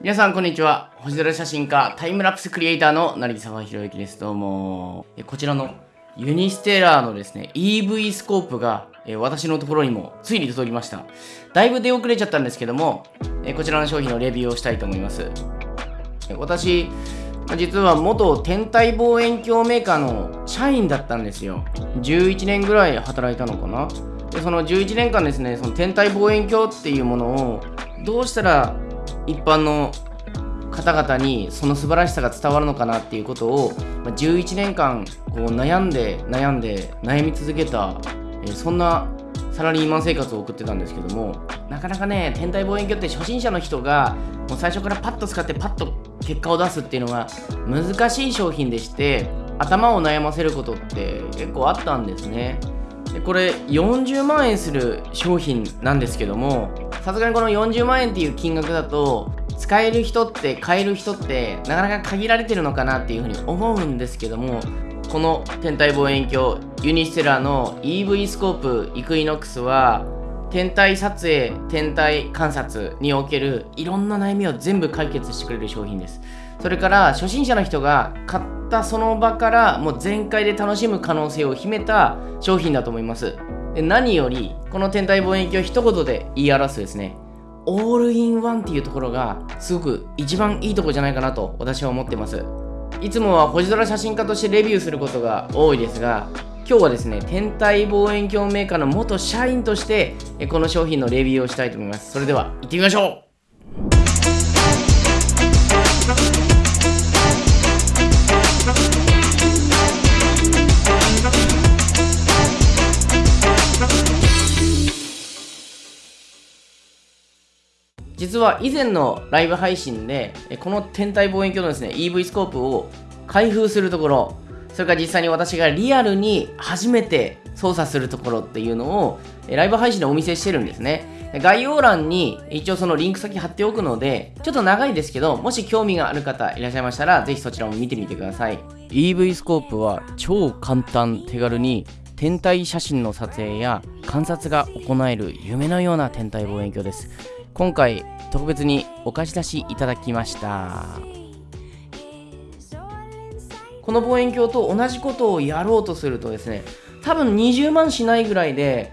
皆さんこんにちは。星空写真家タイムラプスクリエイターの成澤広幸です。どうも。こちらのユニステラーのですね EV スコープが私のところにもついに届きました。だいぶ出遅れちゃったんですけどもこちらの商品のレビューをしたいと思います。私実は元天体望遠鏡メーカーの社員だったんですよ。11年ぐらい働いたのかな。でその11年間ですねその天体望遠鏡っていうものをどうしたら一般の方々にその素晴らしさが伝わるのかなっていうことを11年間こう悩んで悩んで悩み続けた、えそんなサラリーマン生活を送ってたんですけどもなかなかね天体望遠鏡って初心者の人がもう最初からパッと使ってパッと結果を出すっていうのが難しい商品でして頭を悩ませることって結構あったんですね。でこれ40万円する商品なんですけどもさすがにこの40万円っていう金額だと使える人って買える人ってなかなか限られてるのかなっていうふうに思うんですけどもこの天体望遠鏡ユニステラの EV スコープイクイノックスは天体撮影天体観察におけるいろんな悩みを全部解決してくれる商品です。それから初心者の人が買ったその場からもう全開で楽しむ可能性を秘めた商品だと思います。で何よりこの天体望遠鏡を一言で言い表すですねオールインワンっていうところがすごく一番いいとこじゃないかなと私は思ってます。いつもは星空写真家としてレビューすることが多いですが今日はですね天体望遠鏡メーカーの元社員としてこの商品のレビューをしたいと思います。それでは行ってみましょう。実は以前のライブ配信でこの天体望遠鏡のですね EV スコープを開封するところそれから実際に私がリアルに初めて操作するところっていうのをライブ配信でお見せしてるんですね。概要欄に一応そのリンク先貼っておくのでちょっと長いですけどもし興味がある方いらっしゃいましたらぜひそちらも見てみてください。EV スコープは超簡単手軽に天体写真の撮影や観察が行える夢のような天体望遠鏡です。今回特別にお貸し出しいただきました。この望遠鏡と同じことをやろうとするとですね多分20万しないぐらいで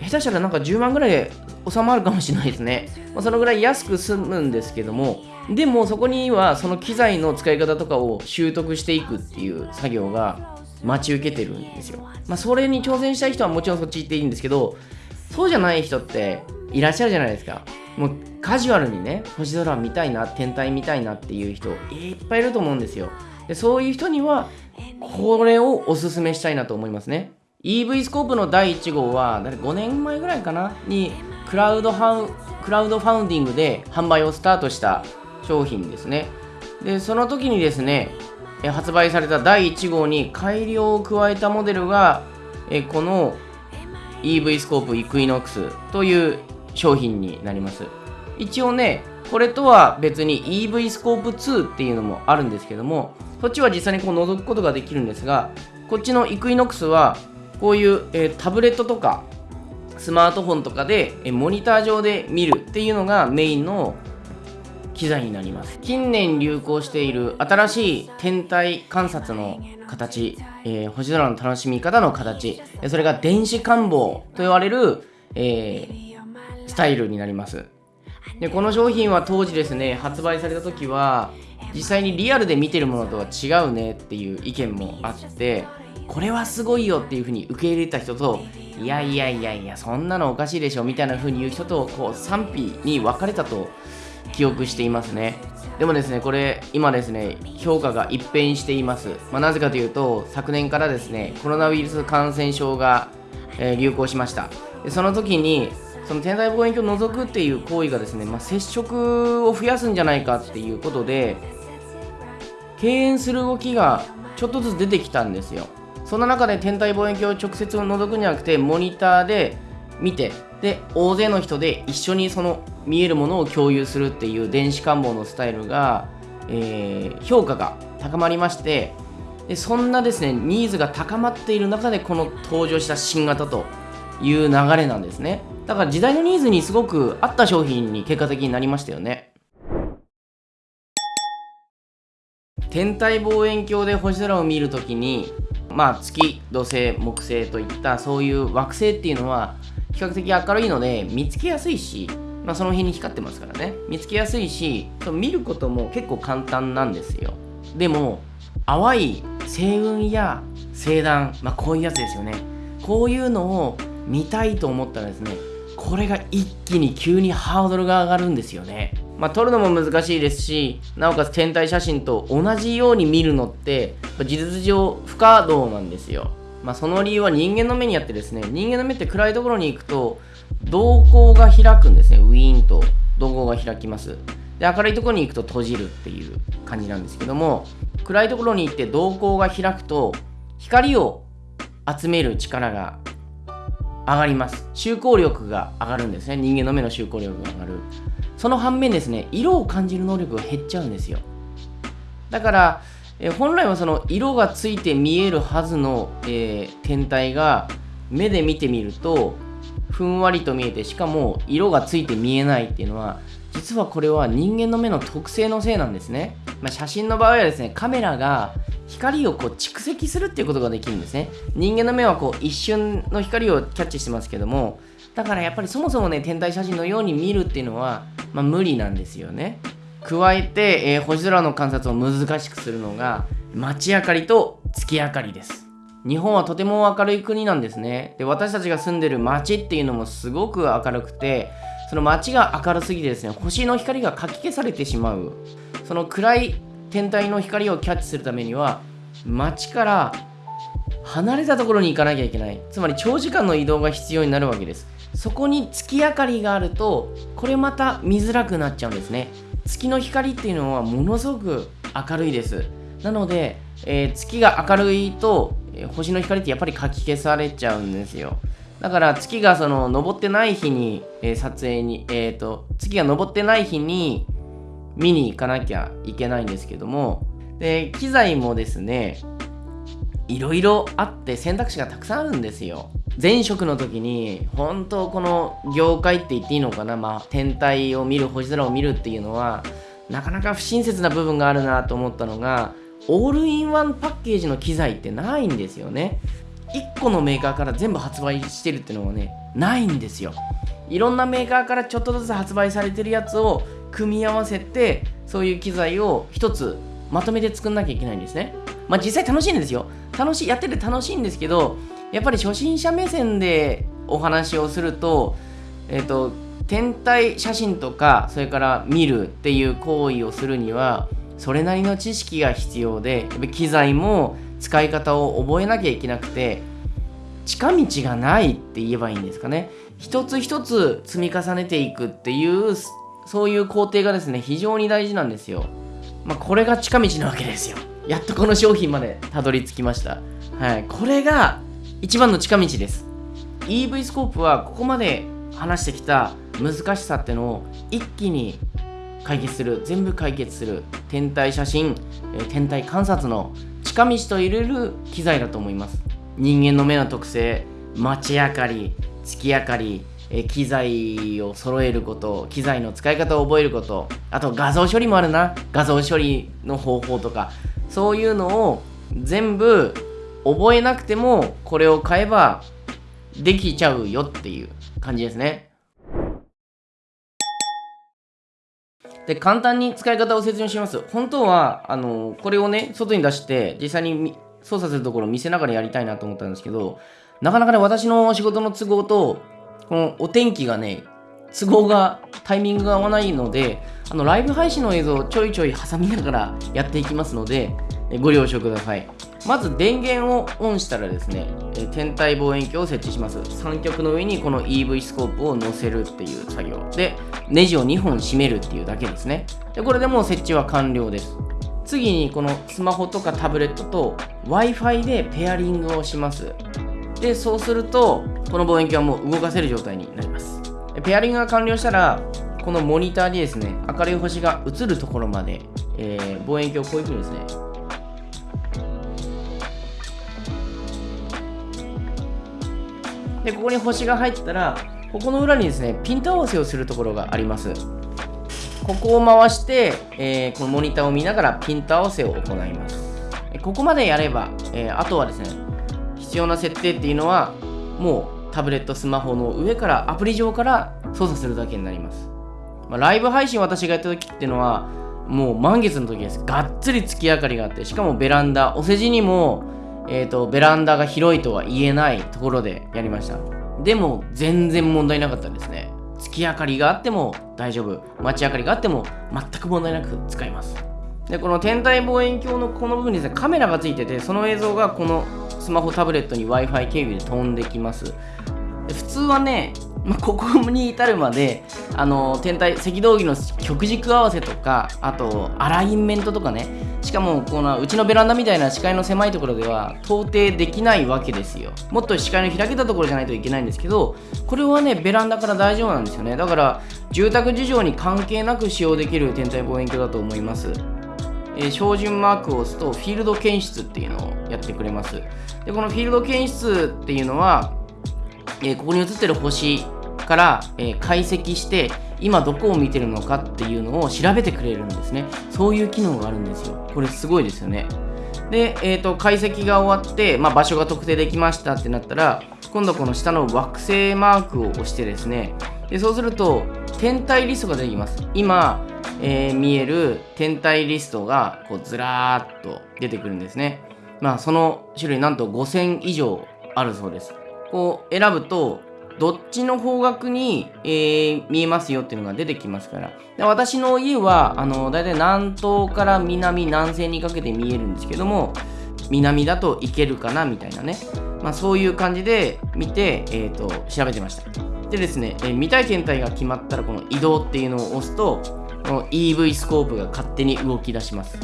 下手したらなんか10万ぐらいで収まるかもしれないですね、まあ、そのぐらい安く済むんですけどもでもそこにはその機材の使い方とかを習得していくっていう作業が待ち受けてるんですよ。まあそれに挑戦したい人はもちろんそっち行っていいんですけどそうじゃない人っていらっしゃるじゃないですか。もうカジュアルにね星空見たいな天体見たいなっていう人いっぱいいると思うんですよ。でそういう人にはこれをおすすめしたいなと思いますね。EV スコープの第1号は5年前ぐらいかなにクラウドハウクラウドファウンディングで販売をスタートした商品ですね。でその時にですね発売された第1号に改良を加えたモデルがこの EV スコープイクイノックスという商品になります。一応ねこれとは別に EV スコープ2っていうのもあるんですけどもそっちは実際にこう覗くことができるんですがこっちのイクイノックスはこういう、えー、タブレットとかスマートフォンとかで、えモニター上で見るっていうのがメインの機材になります。近年流行している新しい天体観察の形、えー、星空の楽しみ方の形それが電子観望と言われる、えー、スタイルになります。でこの商品は当時ですね発売された時は実際にリアルで見てるものとは違うねっていう意見もあってこれはすごいよっていう風に受け入れた人といやいやいやいやそんなのおかしいでしょみたいな風に言う人とこう賛否に分かれたと記憶していますね。でもですねこれ今ですね評価が一変しています、まあ、なぜかというと昨年からですねコロナウイルス感染症が、え、流行しました。でその時にその天体望遠鏡を除くっていう行為がですね、まあ、接触を増やすんじゃないかっていうことで敬遠する動きがちょっとずつ出てきたんですよ。そんな中で天体望遠鏡を直接覗くんじゃなくてモニターで見てで大勢の人で一緒にその見えるものを共有するっていう電子観望のスタイルが、えー、評価が高まりましてでそんなですねニーズが高まっている中でこの登場した新型という流れなんですね。だから時代のニーズにすごく合った商品に結果的になりましたよね。天体望遠鏡で星空を見るときにまあ月土星木星といったそういう惑星っていうのは比較的明るいので見つけやすいし、まあ、その辺に光ってますからね。見つけやすいし見ることも結構簡単なんですよ。でも淡い星雲や星団、まあ、こういうやつですよね。こういうのを見たいと思ったらですねこれが一気に急にハードルが上がるんですよね。まあ、撮るのも難しいですしなおかつ天体写真と同じように見るのって事実上不可能なんですよ、まあ、その理由は人間の目にあってですね人間の目って暗いところに行くと瞳孔が開くんですね。ウィーンと。瞳孔が開きます。で明るいところに行くと閉じるっていう感じなんですけども暗いところに行って瞳孔が開くと光を集める力が上がります。集光力が上がるんですね。人間の目の集光力が上がる。その反面ですね色を感じる能力が減っちゃうんですよ。だからえ本来はその色がついて見えるはずの、えー、天体が目で見てみるとふんわりと見えてしかも色がついて見えないっていうのは実はこれは人間の目の特性のせいなんですね、まあ、写真の場合はですねカメラが光をこう蓄積するっていうことができるんですね。人間の目はこう一瞬の光をキャッチしてますけどもだからやっぱりそもそもね天体写真のように見るっていうのは、まあ、無理なんですよね。加えて、えー、星空の観察を難しくするのが街明かりと月明かりです。日本はとても明るい国なんですね。で私たちが住んでる街っていうのもすごく明るくてその街が明るすぎてですね星の光がかき消されてしまう。その暗い天体の光をキャッチするためには街から離れたところに行かなきゃいけない。つまり長時間の移動が必要になるわけです。そこに月明かりがあるとこれまた見づらくなっちゃうんですね。月の光っていうのはものすごく明るいです。なので、えー、月が明るいと、えー、星の光ってやっぱりかき消されちゃうんですよ。だから月がその昇ってない日に、えー、撮影に、えーと、月が昇ってない日に見に行かなきゃいけないんですけどもで機材もですねいろいろあって選択肢がたくさんあるんですよ。前職の時に本当この業界って言っていいのかな、まあ、天体を見る星空を見るっていうのはなかなか不親切な部分があるなと思ったのがオールインワンパッケージの機材ってないんですよね。1個のメーカーから全部発売してるっていうのはねないんですよ。いろんなメーカーからちょっとずつ発売されてるやつを組み合わせてそういう機材を1つまとめて作んなきゃいけないんですね。まあ実際楽しいんですよ。楽しいやってて楽しいんですけどやっぱり初心者目線でお話をすると、えっ、ー、と、天体写真とか、それから見るっていう行為をするには、それなりの知識が必要でやっぱ、機材も使い方を覚えなきゃいけなくて、近道がないって言えばいいんですかね。一つ一つ積み重ねていくっていう、そういう工程がですね、非常に大事なんですよ。まあ、これが近道なわけですよ。やっとこの商品までたどり着きました。はい。これが一番の近道です EV スコープはここまで話してきた難しさってのを一気に解決する全部解決する天体写真天体観察の近道と入れる機材だと思います人間の目の特性街明かり月明かり機材を揃えること機材の使い方を覚えることあと画像処理もあるな画像処理の方法とかそういうのを全部覚えなくてもこれを買えばできちゃうよっていう感じですね。で、簡単に使い方を説明します。本当は、あの、これをね、外に出して、実際に操作するところを見せながらやりたいなと思ったんですけど、なかなかね、私の仕事の都合と、このお天気がね、都合が、タイミングが合わないので、あの、ライブ配信の映像をちょいちょい挟みながらやっていきますので、ご了承ください。まず電源をオンしたらですね、え天体望遠鏡を設置します。三極の上にこの EV スコープを載せるっていう作業。で、ネジを2本締めるっていうだけですね。で、これでもう設置は完了です。次にこのスマホとかタブレットと Wi-Fi でペアリングをします。で、そうすると、この望遠鏡はもう動かせる状態になります。ペアリングが完了したら、このモニターにですね、明るい星が映るところまで、えー、望遠鏡をこういう風にですね、でここに星が入ったらここの裏にですねピント合わせをするところがありますここを回して、えー、このモニターを見ながらピント合わせを行います。ここまでやれば、えー、あとはですね、必要な設定っていうのは、もうタブレット、スマホの上から、アプリ上から操作するだけになります。まあ、ライブ配信私がやった時っていうのは、もう満月の時です。がっつり月明かりがあって、しかもベランダ、お世辞にも、えっ、ー、と、ベランダが広いとは言えないところでやりました。でも、全然問題なかったですね。月明かりがあっても大丈夫。街明かりがあっても全く問題なく使えます。で、この天体望遠鏡のこの部分にですね、カメラがついてて、その映像がこのスマホタブレットに Wi-Fi 経由で飛んできます。普通はね、まあ、ここに至るまであの天体赤道儀の極軸合わせとかあとアラインメントとかね。しかもこのうちのベランダみたいな視界の狭いところでは到底できないわけですよ。もっと視界の開けたところじゃないといけないんですけどこれはねベランダから大丈夫なんですよね。だから住宅事情に関係なく使用できる天体望遠鏡だと思います。えー、標準マークを押すとフィールド検出っていうのをやってくれます。でこのフィールド検出っていうのはえ、ここに映ってる星から、え、解析して今どこを見てるのかっていうのを調べてくれるんですね。そういう機能があるんですよ。これすごいですよね。で、えーと、解析が終わって、まあ、場所が特定できましたってなったら今度この下の惑星マークを押してですね。でそうすると天体リストが出てきます。今、えー、見える天体リストがこうずらーっと出てくるんですね。まあその種類なんと5000以上あるそうです。こう選ぶとどっちの方角に、えー、見えますよっていうのが出てきますから。で私の家はあの大体南東から南南西にかけて見えるんですけども南だといけるかなみたいなね、まあ、そういう感じで見て、えーと、調べてました。でですね、えー、見たい天体が決まったらこの移動っていうのを押すとこの EV スコープが勝手に動き出します。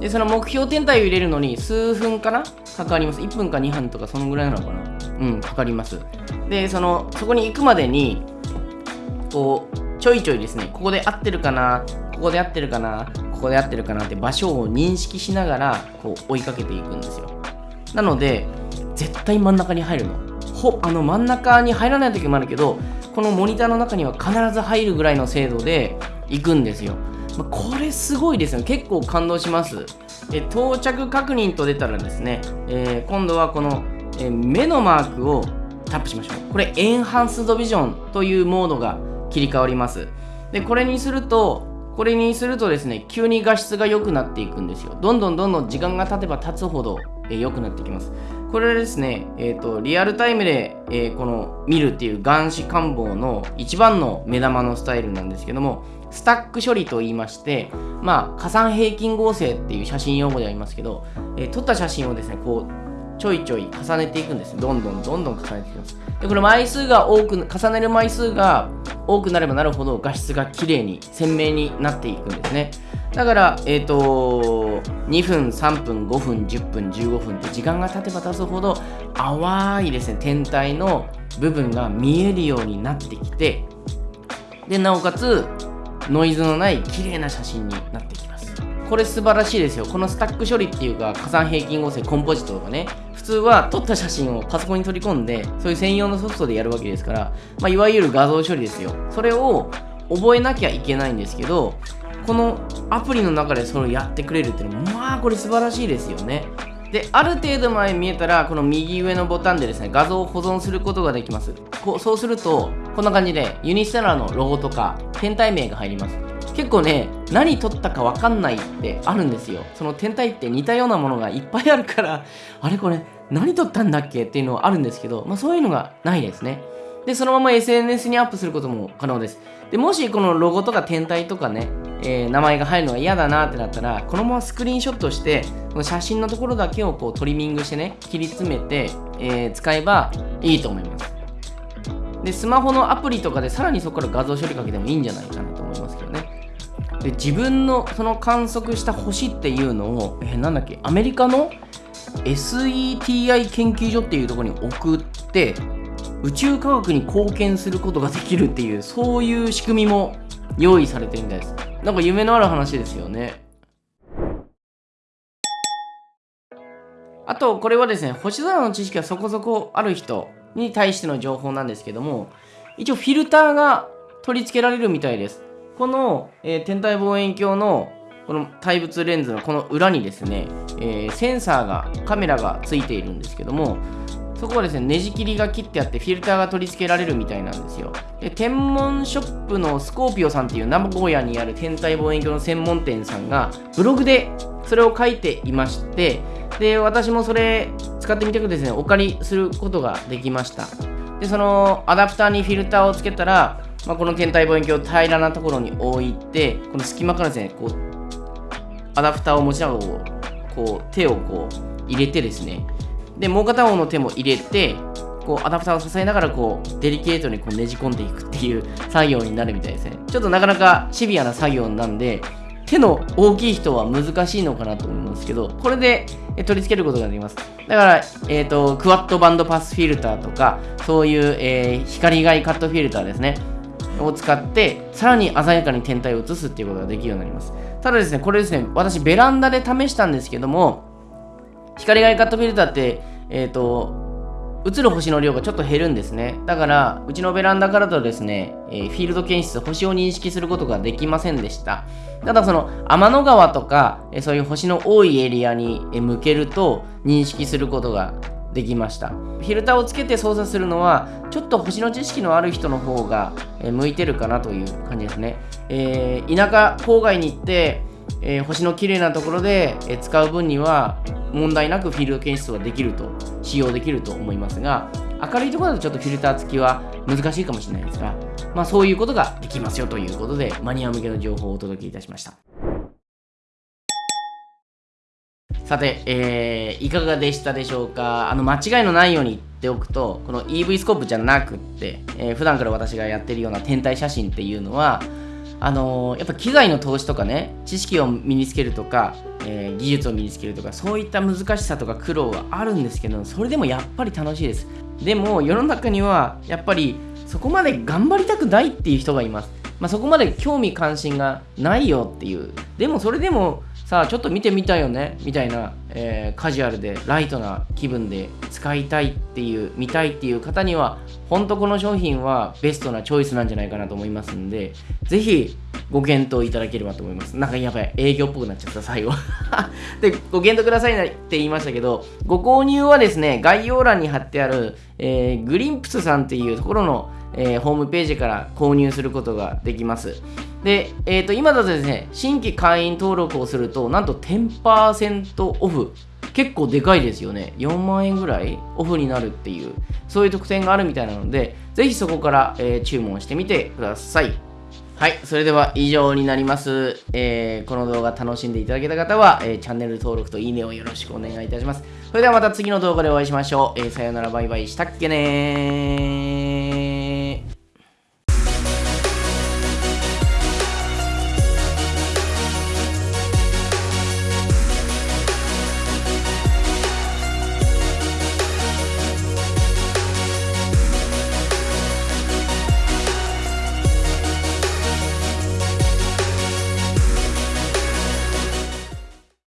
でその目標天体を入れるのに数分かな？かかります。1分か2分とかそのぐらいなのかな？うんかかります。でそのそこに行くまでにこうちょいちょいですね。ここで合ってるかな？ここで合ってるかな？ここで合ってるかな？って場所を認識しながらこう追いかけていくんですよ。なので絶対真ん中に入るの。ほあの真ん中に入らない時もあるけどこのモニターの中には必ず入るぐらいの精度で行くんですよ。まこれすごいですよね。結構感動します。え到着確認と出たらですね、えー、今度はこの、え目のマークをタップしましょう。これエンハンスドビジョンというモードが切り替わります。でこれにするとこれにするとですね急に画質が良くなっていくんですよ。どんどんどんどん時間が経てば経つほど良、えー、くなってきます。これはですね、えーと、リアルタイムで、えー、この見るっていう眼視官房の一番の目玉のスタイルなんですけどもスタック処理と言いまして、まあ、加算平均合成っていう写真用語でありますけど、えー、撮った写真をですね、こう、ちょいちょい重ねていくんです。どんどんどんどん重ねていきます。で、これ枚数が多く、重ねる枚数が多くなればなるほど画質が綺麗に、鮮明になっていくんですね。だから、えっ、ー、と、2分、3分、5分、10分、15分って時間が経てば経つほど淡いですね、天体の部分が見えるようになってきて、で、なおかつ、ノイズのない綺麗な写真になってきます。これ素晴らしいですよ。このスタック処理っていうか加算平均合成コンポジットとかね。普通は撮った写真をパソコンに取り込んでそういう専用のソフトでやるわけですから、まあ、いわゆる画像処理ですよ。それを覚えなきゃいけないんですけどこのアプリの中でそれをやってくれるっていうのはまあこれ素晴らしいですよね。である程度前見えたらこの右上のボタンでですね画像を保存することができます。こうそうするとこんな感じでユニステラのロゴとか天体名が入ります。結構ね何撮ったか分かんないってあるんですよ。その天体って似たようなものがいっぱいあるからあれこれ何撮ったんだっけっていうのはあるんですけど、まあ、そういうのがないですね。でそのまま SNS にアップすることも可能です。でもしこのロゴとか天体とかねえー、名前が入るのが嫌だなってなったらこのままスクリーンショットしてこの写真のところだけをこうトリミングしてね切り詰めて、えー、使えばいいと思います。でスマホのアプリとかでさらにそこから画像処理かけてもいいんじゃないかなと思いますけどね。で自分のその観測した星っていうのを、えー、なんだっけアメリカの SETI 研究所っていうところに送って宇宙科学に貢献することができるっていうそういう仕組みも用意されてるみたいです。なんか夢のある話ですよね。あとこれはですね星空の知識がそこそこある人に対しての情報なんですけども一応フィルターが取り付けられるみたいです。この、えー天体望遠鏡のこの対物レンズのこの裏にですね、えーセンサーがカメラがついているんですけどもそこはですねネジ切りが切ってあってフィルターが取り付けられるみたいなんですよ。で天文ショップのスコーピオさんっていう名古屋にある天体望遠鏡の専門店さんがブログでそれを書いていましてで私もそれ使ってみたくてですねお借りすることができました。でそのアダプターにフィルターをつけたら、まあ、この天体望遠鏡を平らなところに置いてこの隙間からですねこうアダプターを持ちながらこう手をこう入れてですねでもう片方の手も入れてこうアダプターを支えながらこうデリケートにこうねじ込んでいくっていう作業になるみたいですね。ちょっとなかなかシビアな作業なんで手の大きい人は難しいのかなと思うんですけどこれで取り付けることができます。だから、えー、とクワッドバンドパスフィルターとかそういう、えー光外カットフィルターですね。を使ってさらに鮮やかに天体を映すっていうことができるようになります。ただですねこれですね私ベランダで試したんですけども光外カットフィルターってえっ、と映る星の量がちょっと減るんですね。だからうちのベランダからだとですね、えーフィールド検出星を認識することができませんでした。ただその天の川とか、えーそういう星の多いエリアにえー向けると認識することができました。フィルターをつけて操作するのはちょっと星の知識のある人の方がえ向いてるかなという感じですね、えー田舎郊外に行って、えー星の綺麗なところで、え使う分には問題なくフィールド検出はできると使用できると思いますが明るいところだとちょっとフィルター付きは難しいかもしれないですが、まあ、そういうことができますよということでマニア向けの情報をお届けいたしました。さて、えーいかがでしたでしょうか？あの間違いのないように言っておくとこの EV スコープじゃなくって、えー普段から私がやってるような天体写真っていうのはあのやっぱ機材の投資とかね知識を身につけるとか、えー技術を身につけるとかそういった難しさとか苦労はあるんですけどそれでもやっぱり楽しいです。でも世の中にはやっぱりそこまで頑張りたくないっていう人がいます、まあ、そこまで興味関心がないよっていう。でもそれでもさあちょっと見てみたいよねみたいな、えーカジュアルでライトな気分で使いたいっていう見たいっていう方には本当この商品はベストなチョイスなんじゃないかなと思いますんでぜひご検討いただければと思います。なんかやばい営業っぽくなっちゃった最後。でご検討くださいねって言いましたけどご購入はですね概要欄に貼ってある、えーグリンプスさんっていうところの、えーホームページから購入することができますで、えー、と今だとですね新規会員登録をするとなんと10%オフ結構でかいですよね4万円ぐらいオフになるっていうそういう特典があるみたいなのでぜひそこから、えー注文してみてくださいはい、それでは以上になります。えーこの動画楽しんでいただけた方は、えーチャンネル登録といいねをよろしくお願いいたします。それではまた次の動画でお会いしましょう。えーさよなら、バイバイしたっけねー。